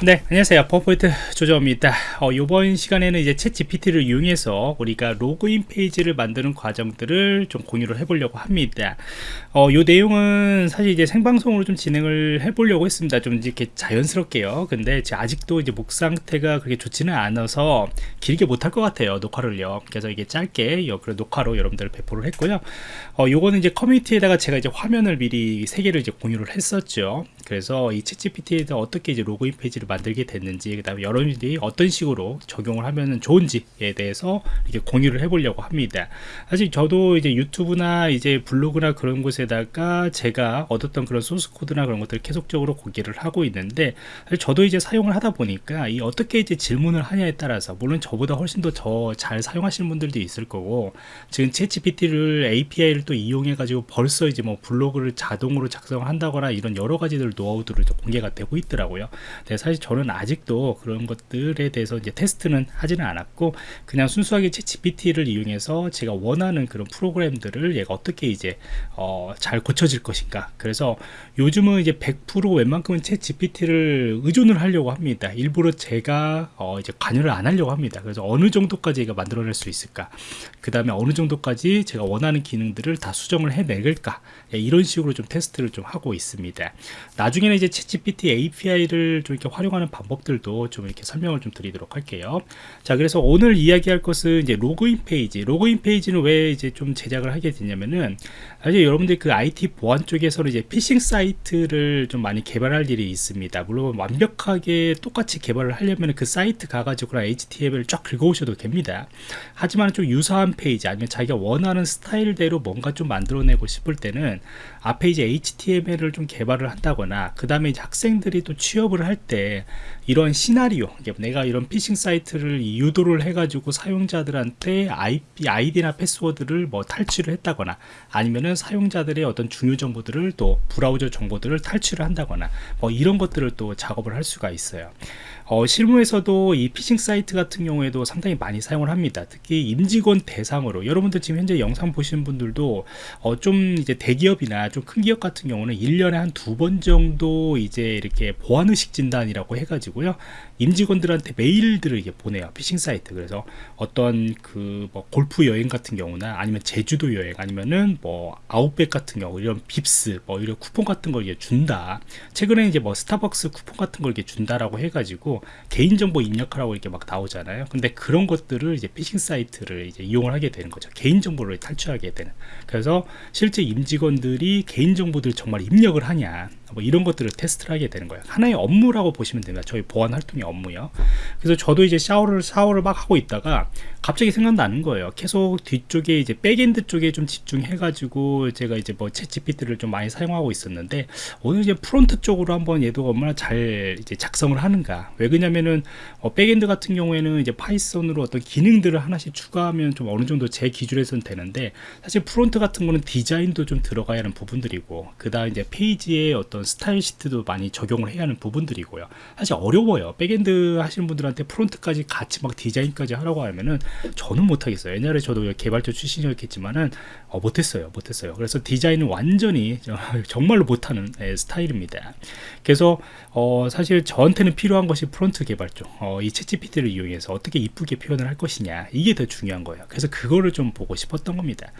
네 안녕하세요. 퍼포인트 조정입니다. 어, 이번 시간에는 이제 챗 GPT를 이용해서 우리가 로그인 페이지를 만드는 과정들을 좀 공유를 해보려고 합니다. 어, 이 내용은 사실 이제 생방송으로 좀 진행을 해보려고 했습니다. 좀 이렇게 자연스럽게요. 근데 아직도 이제 목 상태가 그렇게 좋지는 않아서 길게 못할 것 같아요 녹화를요. 그래서 이게 짧게 그래 녹화로 여러분들 배포를 했고요. 어, 요거는 이제 커뮤니티에다가 제가 이제 화면을 미리 세 개를 이제 공유를 했었죠 그래서 이 챗 GPT에다 어떻게 이제 로그인 페이지를 만들게 됐는지 그 다음에 여러분들이 어떤 식으로 적용을 하면 좋은지에 대해서 이렇게 공유를 해보려고 합니다. 사실 저도 이제 유튜브나 이제 블로그나 그런 곳에다가 제가 얻었던 그런 소스 코드나 그런 것들을 계속적으로 공개를 하고 있는데 저도 이제 사용을 하다 보니까 이 어떻게 이제 질문을 하냐에 따라서 물론 저보다 훨씬 더 저 잘 사용하시는 분들도 있을 거고 지금 챗GPT를 API를 또 이용해 가지고 벌써 이제 뭐 블로그를 자동으로 작성한다거나 이런 여러 가지들 노하우들을 공개가 되고 있더라고요. 네, 사실 저는 아직도 그런 것들에 대해서 이제 테스트는 하지는 않았고 그냥 순수하게 채 GPT를 이용해서 제가 원하는 그런 프로그램들을 얘가 어떻게 이제 어, 잘 고쳐질 것인가. 그래서 요즘은 이제 100% 웬만큼은 채 GPT를 의존을 하려고 합니다. 일부러 제가 어, 이제 관여를 안 하려고 합니다. 그래서 어느 정도까지 얘가 만들어낼 수 있을까. 그 다음에 어느 정도까지 제가 원하는 기능들을 다 수정을 해내릴까. 예, 이런 식으로 좀 테스트를 좀 하고 있습니다 나중에는 이제 채 GPT API를 좀 이렇게 활용 활용하는 방법들도 좀 이렇게 설명을 좀 드리도록 할게요. 자 그래서 오늘 이야기할 것은 이제 로그인 페이지. 로그인 페이지는 왜 이제 좀 제작을 하게 되냐면은 사실 여러분들 그 IT 보안 쪽에서는 이제 피싱 사이트를 좀 많이 개발할 일이 있습니다. 물론 완벽하게 똑같이 개발을 하려면 그 사이트 가가지고 HTML을 쫙 긁어오셔도 됩니다. 하지만 좀 유사한 페이지 아니면 자기가 원하는 스타일대로 뭔가 좀 만들어내고 싶을 때는 앞에 이제 HTML을 좀 개발을 한다거나 그 다음에 학생들이 또 취업을 할 때 이런 시나리오 내가 이런 피싱 사이트를 유도를 해가지고 사용자들한테 IP, 아이디나 패스워드를 뭐 탈취를 했다거나 아니면은 사용자들의 어떤 중요 정보들을 또 브라우저 정보들을 탈취를 한다거나 뭐 이런 것들을 또 작업을 할 수가 있어요. 어, 실무에서도 이 피싱 사이트 같은 경우에도 상당히 많이 사용을 합니다. 특히 임직원 대상으로. 여러분들 지금 현재 영상 보시는 분들도 어, 좀 이제 대기업이나 좀 큰 기업 같은 경우는 1년에 한 두 번 정도 이제 이렇게 보안의식 진단이라고 해가지고요 임직원들한테 메일들을 이게 보내요 피싱 사이트. 그래서 어떤 그 뭐 골프 여행 같은 경우나 아니면 제주도 여행 아니면은 뭐 아웃백 같은 경우 이런 빕스 뭐 이런 쿠폰 같은 걸 이게 준다. 최근에 이제 뭐 스타벅스 쿠폰 같은 걸 이렇게 준다라고 해가지고 개인정보 입력하라고 이렇게 막 나오잖아요. 근데 그런 것들을 이제 피싱 사이트를 이제 이용을 하게 되는 거죠. 개인정보를 탈취하게 되는. 그래서 실제 임직원들이 개인정보들 정말 입력을 하냐 뭐 이런 것들을 테스트를 하게 되는 거예요. 하나의 업무라고 보시면 됩니다. 저희 보안 활동의 업무요. 그래서 저도 이제 샤워를 샤워를 막 하고 있다가 갑자기 생각나는 거예요. 계속 뒤쪽에 이제 백엔드 쪽에 좀 집중해 가지고 제가 이제 뭐 챗 GPT를 좀 많이 사용하고 있었는데 오늘 이제 프론트 쪽으로 한번 얘도 얼마나 잘 이제 작성을 하는가. 왜 그러냐면은 어, 백엔드 같은 경우에는 이제 파이썬으로 어떤 기능들을 하나씩 추가하면 좀 어느 정도 제 기준에서는 되는데 사실 프론트 같은 거는 디자인도 좀 들어가야 하는 부분들이고 그 다음 이제 페이지에 어떤 style sheet도 많이 적용을 해야 하는 부분들이고요. 사실 어려워요. backend 하시는 분들한테 프론트까지 같이 막 디자인까지 하라고 하면은 저는 못하겠어요. 옛날에 저도 개발자 출신이었겠지만은 어, 못했어요. 못했어요. 그래서 디자인은 완전히 정말로 못하는 예, 스타일입니다. 그래서 어, 사실 저한테는 필요한 것이 프론트 개발 쪽 어, 이 챗GPT를 이용해서 어떻게 이쁘게 표현을 할 것이냐. 이게 더 중요한 거예요. 그래서 그거를 좀 보고 싶었던 겁니다.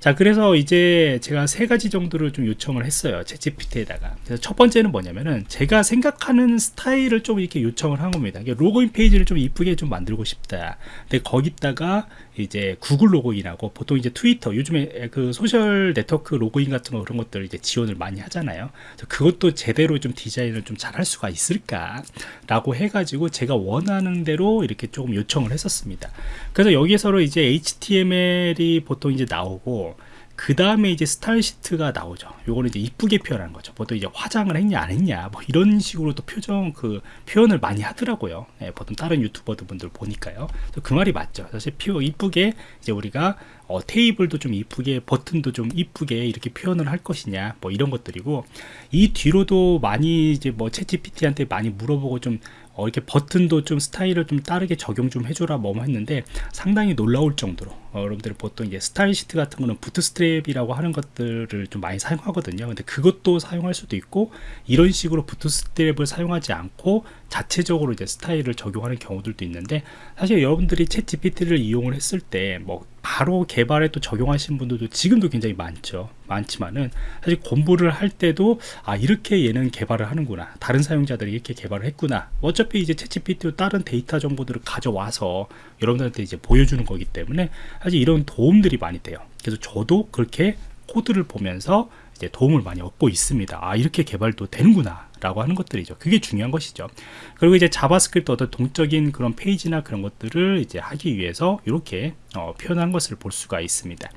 자 그래서 이제 제가 세 가지 정도를 좀 요청을 했어요 챗GPT에다가. 그래서 첫 번째는 뭐냐면은 제가 생각하는 스타일을 좀 이렇게 요청을 한 겁니다. 로그인 페이지를 좀 이쁘게 좀 만들고 싶다. 근데 거기 다가 이제 구글 로그인하고 보통 이제 트위터 요즘에 그 소셜 네트워크 로그인 같은 거 그런 것들 이제 지원을 많이 하잖아요. 그것도 제대로 좀 디자인을 좀 잘 할 수가 있을까 라고 해가지고 제가 원하는 대로 이렇게 조금 요청을 했었습니다. 그래서 여기에서 이제 HTML이 보통 이제 나오고 그 다음에 이제 스타일 시트가 나오죠. 요거는 이제 이쁘게 표현하는 거죠. 보통 이제 화장을 했냐 안 했냐 뭐 이런 식으로 또 표정 그 표현을 많이 하더라고요. 네, 보통 다른 유튜버들 분들 보니까요. 그 말이 맞죠. 사실 표 이쁘게 이제 우리가 어, 테이블도 좀 이쁘게 버튼도 좀 이쁘게 이렇게 표현을 할 것이냐 뭐 이런 것들이고 이 뒤로도 많이 이제 뭐 챗GPT한테 많이 물어보고 좀 어, 이렇게 버튼도 좀 스타일을 좀 다르게 적용 좀 해줘라 뭐 했는데 상당히 놀라울 정도로 어, 여러분들 보통 이제 스타일 시트 같은 거는 부트스트랩이라고 하는 것들을 좀 많이 사용하거든요. 근데 그것도 사용할 수도 있고 이런 식으로 부트스트랩을 사용하지 않고 자체적으로 이제 스타일을 적용하는 경우들도 있는데 사실 여러분들이 챗 GPT를 이용을 했을 때 뭐 바로 개발에 또 적용하신 분들도 지금도 굉장히 많죠. 많지만은 사실 공부를 할 때도 아 이렇게 얘는 개발을 하는구나. 다른 사용자들이 이렇게 개발을 했구나. 어차피 이제 챗 GPT로 다른 데이터 정보들을 가져와서 여러분들한테 이제 보여주는 거기 때문에 사실 이런 도움들이 많이 돼요 그래서 저도 그렇게 코드를 보면서 이제 도움을 많이 얻고 있습니다. 아 이렇게 개발도 되는구나 라고 하는 것들이죠. 그게 중요한 것이죠. 그리고 이제 자바스크립트 어떤 동적인 그런 페이지나 그런 것들을 이제 하기 위해서 이렇게 어, 표현한 것을 볼 수가 있습니다.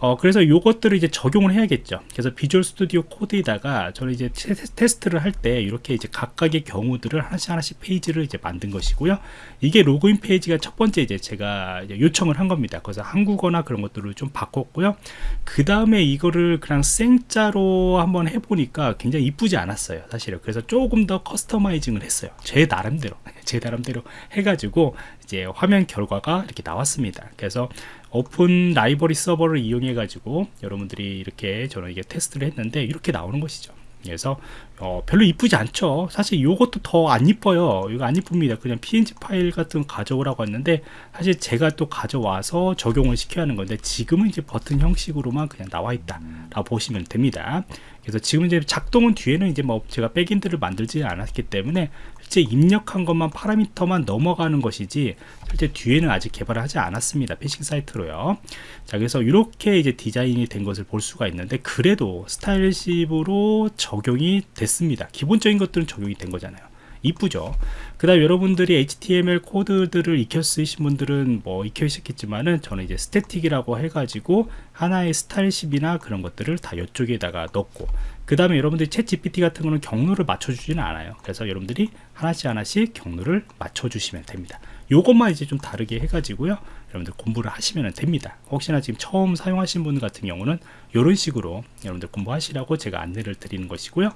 어, 그래서 요것들을 이제 적용을 해야겠죠. 그래서 Visual Studio Code에다가 저는 이제 테스트를 할 때 이렇게 이제 각각의 경우들을 하나씩 하나씩 페이지를 이제 만든 것이고요. 이게 로그인 페이지가 첫 번째 이제 제가 이제 요청을 한 겁니다. 그래서 한국어나 그런 것들을 좀 바꿨고요. 그 다음에 이거를 그냥 생짜로 한번 해보니까 굉장히 이쁘지 않았어요. 사실은. 그래서 조금 더 customizing을 했어요. 제 나름대로. 제 나름대로 해가지고 이제 화면 결과가 이렇게 나왔습니다. 그래서 오픈 라이브러리 서버를 이용해 가지고 여러분들이 이렇게 저는 이게 테스트를 했는데 이렇게 나오는 것이죠. 그래서 어, 별로 이쁘지 않죠. 사실 이것도 더 안 이뻐요. 이거 안 이쁩니다. 그냥 png 파일 같은 거 가져오라고 했는데 사실 제가 또 가져와서 적용을 시켜야 하는 건데 지금은 이제 버튼 형식으로만 그냥 나와 있다 라고 보시면 됩니다 그래서 지금 이제 작동은 뒤에는 이제 뭐 제가 백인들을 만들지 않았기 때문에 실제 입력한 것만 파라미터만 넘어가는 것이지 실제 뒤에는 아직 개발을 하지 않았습니다. 피싱 사이트로요. 자 그래서 이렇게 이제 디자인이 된 것을 볼 수가 있는데 그래도 style sheet으로 적용이 됐습니다. 기본적인 것들은 적용이 된 거잖아요 이쁘죠. 그 다음 여러분들이 HTML 코드들을 익혀 쓰신 분들은 뭐 익혀 있었겠지만은 저는 이제 static이라고 해가지고 하나의 style sheet이나 그런 것들을 다 이쪽에다가 넣고 그 다음에 여러분들이 챗 GPT 같은 거는 경로를 맞춰주지는 않아요. 그래서 여러분들이 하나씩 하나씩 경로를 맞춰주시면 됩니다. 요것만 이제 좀 다르게 해가지고요 여러분들 공부를 하시면 됩니다. 혹시나 지금 처음 사용하신 분 같은 경우는 이런 식으로 여러분들 공부하시라고 제가 안내를 드리는 것이고요.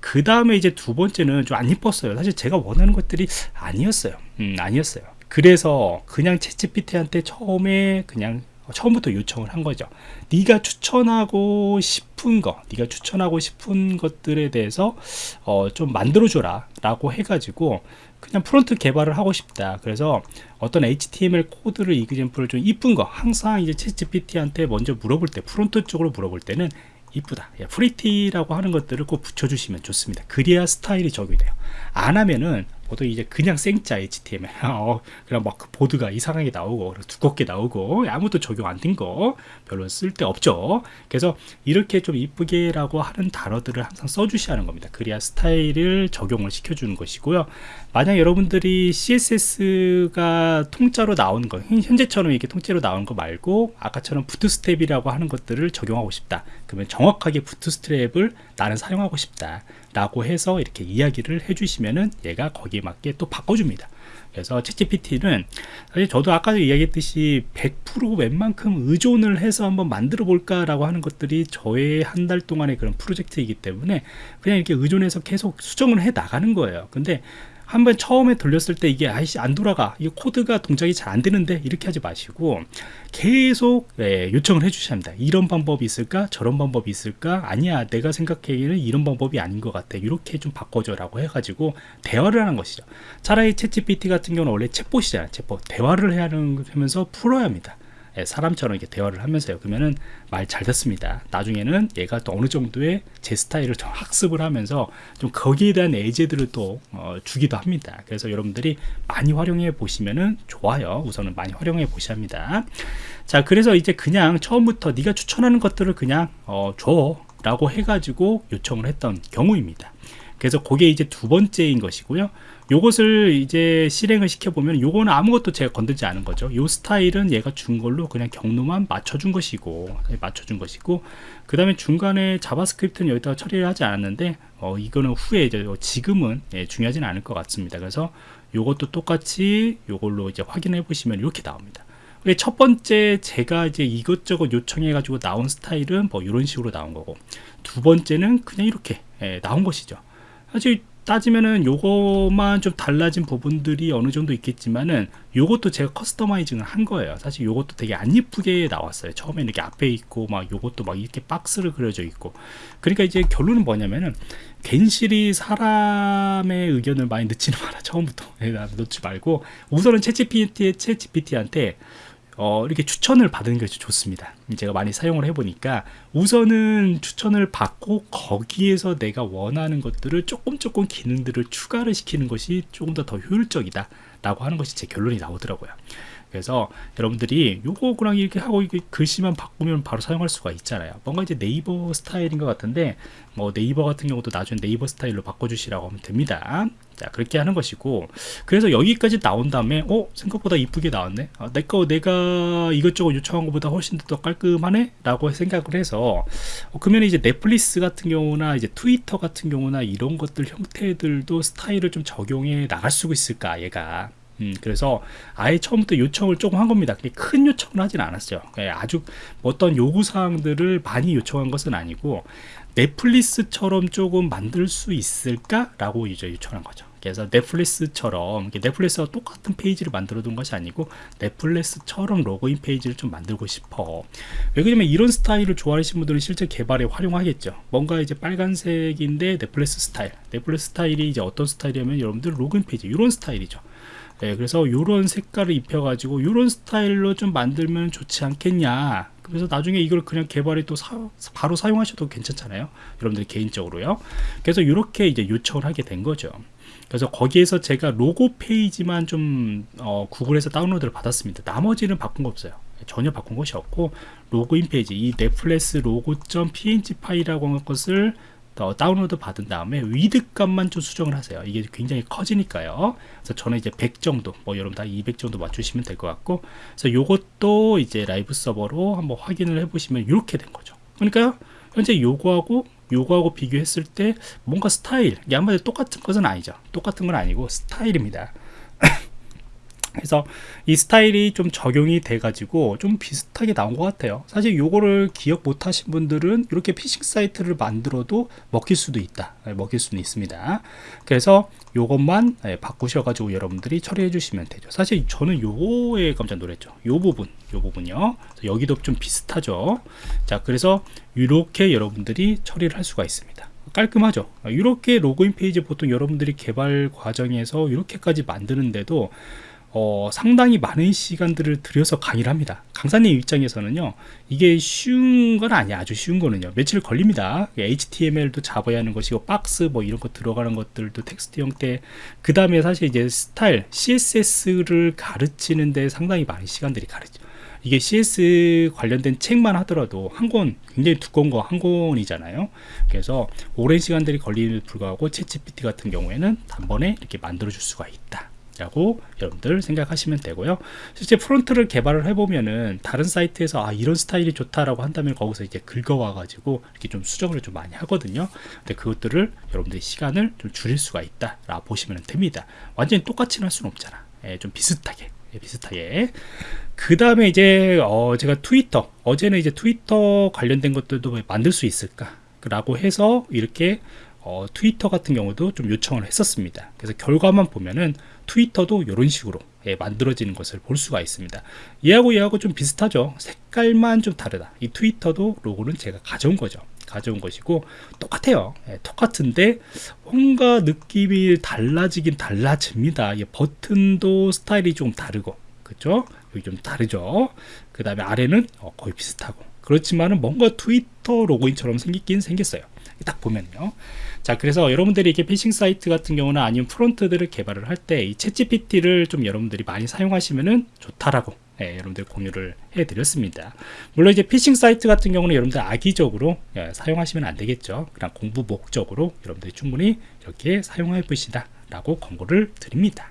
그 다음에 이제 두 번째는 좀 안 이뻤어요. 사실 제가 원하는 것들이 아니었어요. 음, 아니었어요. 그래서 그냥 챗GPT한테 처음에 그냥 처음부터 요청을 한 거죠. 네가 추천하고 싶은 거 네가 추천하고 싶은 것들에 대해서 어, 좀 만들어 줘라 라고 해가지고 그냥 프론트 개발을 하고 싶다. 그래서 어떤 HTML 코드를 example을 좀 이쁜 거 항상 이제 챗 GPT한테 먼저 물어볼 때 프론트 쪽으로 물어볼 때는 이쁘다. pretty라고 하는 것들을 꼭 붙여주시면 좋습니다. 그래야 스타일이 적용이 돼요. 안 하면은 보통 이제 그냥 생짜 HTML 어, 그냥 막그 보드가 이상하게 나오고 두껍게 나오고 아무도 적용 안 된 거 별로 쓸데 없죠. 그래서 이렇게 좀 이쁘게 라고 하는 단어들을 항상 써주셔야 하는 겁니다. 그래야 스타일을 적용을 시켜주는 것이고요. 만약 여러분들이 CSS가 통짜로 나오는 거 현재처럼 이렇게 통째로 나오는 거 말고 아까처럼 부트스텝이라고 하는 것들을 적용하고 싶다. 그러면 정확하게 부트스트랩을 나는 사용하고 싶다 라고 해서 이렇게 이야기를 해주시면은 얘가 거기에 맞게 또 바꿔줍니다. 그래서 챗GPT는 사실 저도 아까 이야기했듯이 100% 웬만큼 의존을 해서 한번 만들어 볼까 라고 하는 것들이 저의 한 달 동안의 그런 프로젝트이기 때문에 그냥 이렇게 의존해서 계속 수정을 해 나가는 거예요. 근데 한번 처음에 돌렸을 때 이게 아이씨 안 돌아가. 이 코드가 동작이 잘 안 되는데 이렇게 하지 마시고 계속 예, 요청을 해 주셔야 합니다. 이런 방법이 있을까? 저런 방법이 있을까? 아니야 내가 생각하기에는 이런 방법이 아닌 것 같아. 이렇게 좀 바꿔줘 라고 해가지고 대화를 하는 것이죠. 차라리 챗GPT 같은 경우는 원래 챗봇이잖아요 챗봇. 대화를 해야 하면서 풀어야 합니다. 예, 사람처럼 이렇게 대화를 하면서요. 그러면은 말 잘 듣습니다. 나중에는 얘가 또 어느 정도의 제 스타일을 좀 학습을 하면서 좀 거기에 대한 예제들을 또 어, 주기도 합니다. 그래서 여러분들이 많이 활용해 보시면은 좋아요. 우선은 많이 활용해 보셔야 합니다. 자 그래서 이제 그냥 처음부터 네가 추천하는 것들을 그냥 어, 줘 라고 해가지고 요청을 했던 경우입니다 그래서 그게 이제 두 번째인 것이고요. 요것을 이제 실행을 시켜보면 요거는 아무것도 제가 건들지 않은 거죠. 요 스타일은 얘가 준 걸로 그냥 경로만 맞춰준 것이고 맞춰준 것이고 그 다음에 중간에 자바스크립트는 여기다가 처리를 하지 않았는데 어, 이거는 후에 이제 지금은 예, 중요하지는 않을 것 같습니다. 그래서 요것도 똑같이 요걸로 이제 확인해 보시면 이렇게 나옵니다. 첫 번째 제가 이제 이것저것 요청해 가지고 나온 스타일은 뭐 이런 식으로 나온 거고 두 번째는 그냥 이렇게 예, 나온 것이죠 사실 따지면은 요거만 좀 달라진 부분들이 어느 정도 있겠지만은 요것도 제가 커스터마이징을 한 거예요. 사실 요것도 되게 안 이쁘게 나왔어요. 처음에 이렇게 앞에 있고 막 요것도 막 이렇게 박스를 그려져 있고. 그러니까 이제 결론은 뭐냐면은 괜시리 사람의 의견을 많이 넣지는 마라. 처음부터. 넣지 말고. 우선은 챗GPT한테 어, 이렇게 추천을 받는 것이 좋습니다. 제가 많이 사용을 해보니까 우선은 추천을 받고 거기에서 내가 원하는 것들을 조금 조금 기능들을 추가를 시키는 것이 조금 더 더 효율적이다 라고 하는 것이 제 결론이 나오더라고요. 그래서 여러분들이 요거 그냥 이렇게 하고 이렇게 글씨만 바꾸면 바로 사용할 수가 있잖아요 뭔가 이제 네이버 스타일인 것 같은데 뭐 네이버 같은 경우도 나중에 네이버 스타일로 바꿔주시라고 하면 됩니다 자 그렇게 하는 것이고 그래서 여기까지 나온 다음에 어 생각보다 이쁘게 나왔네 아, 내거 내가 이것저것 요청한 것보다 훨씬 더 깔끔하네 라고 생각을 해서 어, 그러면 이제 넷플릭스 같은 경우나 이제 트위터 같은 경우나 이런 것들 형태들도 스타일을 좀 적용해 나갈 수 있을까 얘가 음, 그래서 아예 처음부터 요청을 조금 한 겁니다. 큰 요청을 하진 않았어요. 예, 아주 어떤 요구사항들을 많이 요청한 것은 아니고 넷플릭스처럼 조금 만들 수 있을까? 라고 이제 요청한 거죠. 그래서 넷플릭스처럼 넷플릭스와 똑같은 페이지를 만들어 둔 것이 아니고 넷플릭스처럼 로그인 페이지를 좀 만들고 싶어. 왜 그러냐면 이런 스타일을 좋아하시는 분들은 실제 개발에 활용하겠죠. 뭔가 이제 빨간색인데 넷플릭스 스타일. 넷플릭스 스타일이 이제 어떤 스타일이냐면 여러분들 로그인 페이지 이런 스타일이죠. 네, 그래서 이런 색깔을 입혀가지고 이런 스타일로 좀 만들면 좋지 않겠냐. 그래서 나중에 이걸 그냥 개발해 또 사, 바로 사용하셔도 괜찮잖아요. 여러분들이 개인적으로요. 그래서 이렇게 이제 요청을 하게 된 거죠 그래서 거기에서 제가 로고 페이지만 좀 어, 구글에서 다운로드를 받았습니다. 나머지는 바꾼 거 없어요. 전혀 바꾼 것이 없고 로그인 페이지 이 넷플릭스 logo.png 파일이라고 하는 것을 더 다운로드 받은 다음에 width 값만 좀 수정을 하세요. 이게 굉장히 커지니까요. 그래서 저는 이제 100 정도 뭐 여러분 다 200 정도 맞추시면 될 것 같고 그래서 요것도 이제 Live Server로 한번 확인을 해 보시면 이렇게 된 거죠. 그러니까 현재 요거하고 요거하고 비교했을 때 뭔가 스타일 양말이 똑같은 것은 아니죠. 똑같은 건 아니고 스타일입니다 그래서 이 스타일이 좀 적용이 돼 가지고 좀 비슷하게 나온 것 같아요. 사실 요거를 기억 못 하신 분들은 이렇게 피싱 사이트를 만들어도 먹힐 수도 있다. 네, 먹힐 수는 있습니다. 그래서 요것만 네, 바꾸셔 가지고 여러분들이 처리해 주시면 되죠. 사실 저는 요거에 깜짝 놀랐죠. 요 부분 요 부분요. 여기도 좀 비슷하죠. 자 그래서 이렇게 여러분들이 처리를 할 수가 있습니다. 깔끔하죠? 이렇게 로그인 페이지 보통 여러분들이 개발 과정에서 이렇게까지 만드는데도 어, 상당히 많은 시간들을 들여서 강의를 합니다. 강사님 입장에서는요 이게 쉬운 건 아니야 아주 쉬운 거는요. 며칠 걸립니다. HTML도 잡아야 하는 것이고 박스 뭐 이런 거 들어가는 것들도 텍스트 형태. 그 다음에 사실 이제 스타일 CSS를 가르치는데 상당히 많은 시간들이 가르죠 이게 CS 관련된 책만 하더라도 한 권 굉장히 두꺼운 거 한 권이잖아요. 그래서 오랜 시간들이 걸리는 불구하고 채 g p t 같은 경우에는 단번에 이렇게 만들어 줄 수가 있다 라고 여러분들 생각하시면 되고요. 실제 프론트를 개발을 해보면은 다른 사이트에서 아 이런 스타일이 좋다라고 한다면 거기서 이제 긁어와 가지고 이렇게 좀 수정을 좀 많이 하거든요. 근데 그것들을 여러분들이 시간을 좀 줄일 수가 있다 라 보시면 됩니다. 완전히 똑같이 할 수는 없잖아. 예, 좀 비슷하게 예, 비슷하게. 그 다음에 이제 어 제가 트위터 어제는 이제 트위터 관련된 것들도 만들 수 있을까 라고 해서 이렇게 어, 트위터 같은 경우도 좀 요청을 했었습니다. 그래서 결과만 보면은 트위터도 이런 식으로 예, 만들어지는 것을 볼 수가 있습니다. 얘하고 얘하고 좀 비슷하죠. 색깔만 좀 다르다. 이 트위터도 로고는 제가 가져온 거죠. 가져온 것이고 똑같아요. 예, 똑같은데 뭔가 느낌이 달라지긴 달라집니다. 예, 버튼도 스타일이 좀 다르고 그죠 여기 좀 다르죠? 그 다음에 아래는 어, 거의 비슷하고 그렇지만은 뭔가 트위터 로고인처럼 생기긴 생겼어요. 딱 보면요. 자 그래서 여러분들이 이렇게 피싱 사이트 같은 경우는 아니면 프론트들을 개발을 할 때 이 챗GPT를 좀 여러분들이 많이 사용하시면은 좋다라고 예, 여러분들 공유를 해 드렸습니다. 물론 이제 피싱 사이트 같은 경우는 여러분들 악의적으로 예, 사용하시면 안 되겠죠. 그냥 공부 목적으로 여러분들이 충분히 이렇게 사용해 보시다 라고 권고를 드립니다